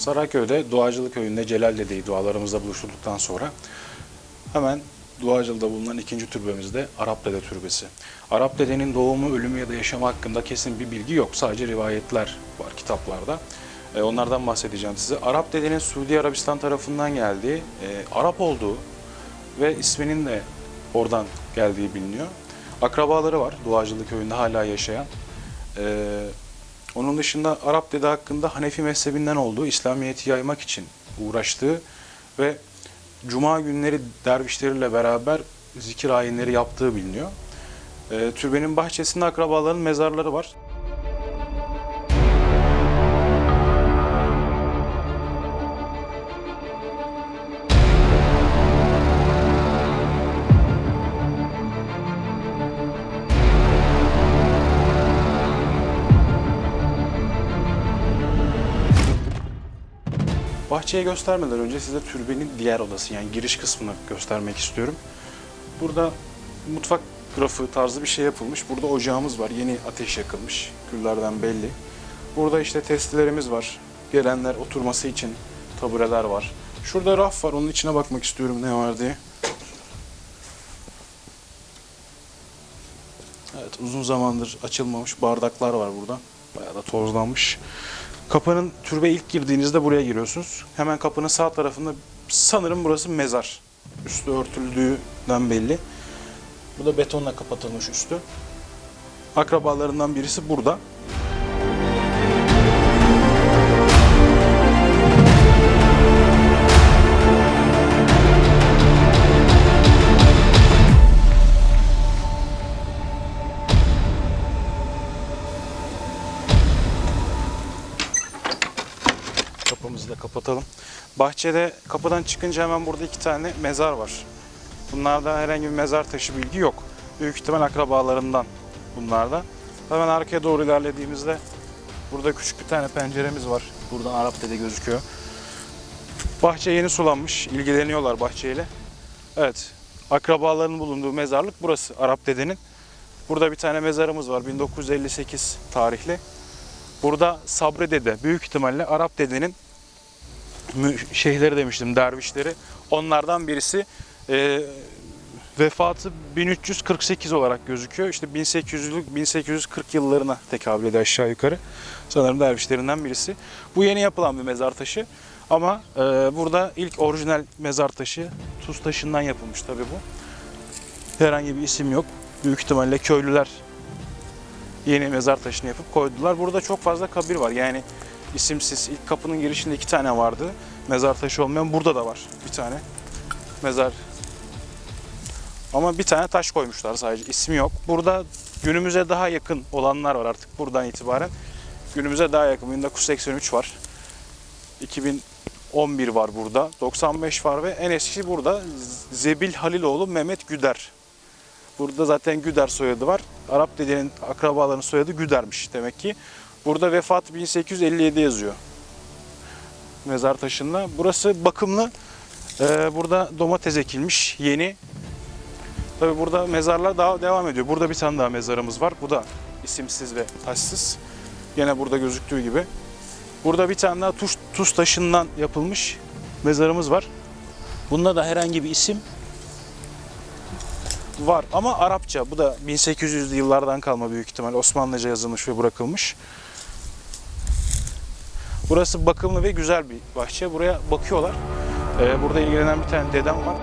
Sarayköy'de Doğacılık Köyü'nde Celal Dede'yi dualarımızda buluşturduktan sonra hemen Doğacılı'da bulunan ikinci türbemizde Arap Dede Türbesi. Arap Dede'nin doğumu, ölümü ya da yaşamı hakkında kesin bir bilgi yok. Sadece rivayetler var kitaplarda. E, onlardan bahsedeceğim size. Arap Dede'nin Suudi Arabistan tarafından geldiği, e, Arap olduğu ve isminin de oradan geldiği biliniyor. Akrabaları var Doğacılık Köyü'nde hala yaşayan. E, onun dışında Arap Dede hakkında Hanefi mezhebinden olduğu, İslamiyet'i yaymak için uğraştığı ve Cuma günleri dervişleriyle beraber zikir ayinleri yaptığı biliniyor. E, türbenin bahçesinde akrabaların mezarları var. Bahçeyi göstermeden önce size türbenin diğer odası yani giriş kısmını göstermek istiyorum. Burada mutfak grafı tarzı bir şey yapılmış. Burada ocağımız var. Yeni ateş yakılmış. Küllerden belli. Burada işte testilerimiz var. Gelenler oturması için tabureler var. Şurada raf var. Onun içine bakmak istiyorum ne var diye. Evet uzun zamandır açılmamış bardaklar var burada. Bayağı da tozlanmış. Kapının türbe ilk girdiğinizde buraya giriyorsunuz. Hemen kapının sağ tarafında sanırım burası mezar. Üstü örtüldüğünden belli. Bu da betonla kapatılmış üstü. Akrabalarından birisi burada. Da kapatalım. Bahçede kapıdan çıkınca hemen burada iki tane mezar var. Bunlarda herhangi bir mezar taşı bilgi yok. Büyük ihtimal akrabalarından bunlar da. Hemen arkaya doğru ilerlediğimizde burada küçük bir tane penceremiz var. Buradan Arap dede gözüküyor. Bahçe yeni sulanmış. ilgileniyorlar bahçeyle. Evet. Akrabaların bulunduğu mezarlık burası. Arap dedenin. Burada bir tane mezarımız var. 1958 tarihli. Burada Sabri Dede büyük ihtimalle Arap dedenin şeyhleri demiştim dervişleri. Onlardan birisi e, vefatı 1348 olarak gözüküyor. İşte 1800'lük 1840 yıllarına tekabül ediyor aşağı yukarı. Sanırım dervişlerinden birisi. Bu yeni yapılan bir mezar taşı. Ama e, burada ilk orijinal mezar taşı tuz taşından yapılmış tabii bu. Herhangi bir isim yok. Büyük ihtimalle köylüler yeni mezar taşını yapıp koydular. Burada çok fazla kabir var. Yani isimsiz. ilk kapının girişinde iki tane vardı. Mezar taşı olmayan burada da var bir tane. Mezar. Ama bir tane taş koymuşlar sadece. İsmi yok. Burada günümüze daha yakın olanlar var artık buradan itibaren. Günümüze daha yakın. 1983 var. 2011 var burada. 95 var ve en eskisi burada. Zebil Haliloğlu Mehmet Güder. Burada zaten Güder soyadı var. Arap dedenin akrabalarının soyadı Güder'miş demek ki. Burada vefat 1857 yazıyor. Mezar taşında. Burası bakımlı. Ee, burada domates ekilmiş yeni. Tabi burada mezarlar daha devam ediyor. Burada bir tane daha mezarımız var. Bu da isimsiz ve taşsız. Yine burada gözüktüğü gibi. Burada bir tane daha tuz, tuz taşından yapılmış mezarımız var. Bunda da herhangi bir isim var ama Arapça. Bu da 1800'lü yıllardan kalma büyük ihtimal. Osmanlıca yazılmış ve bırakılmış. Burası bakımlı ve güzel bir bahçe. Buraya bakıyorlar. Ee, burada ilgilenen bir tane dedem var.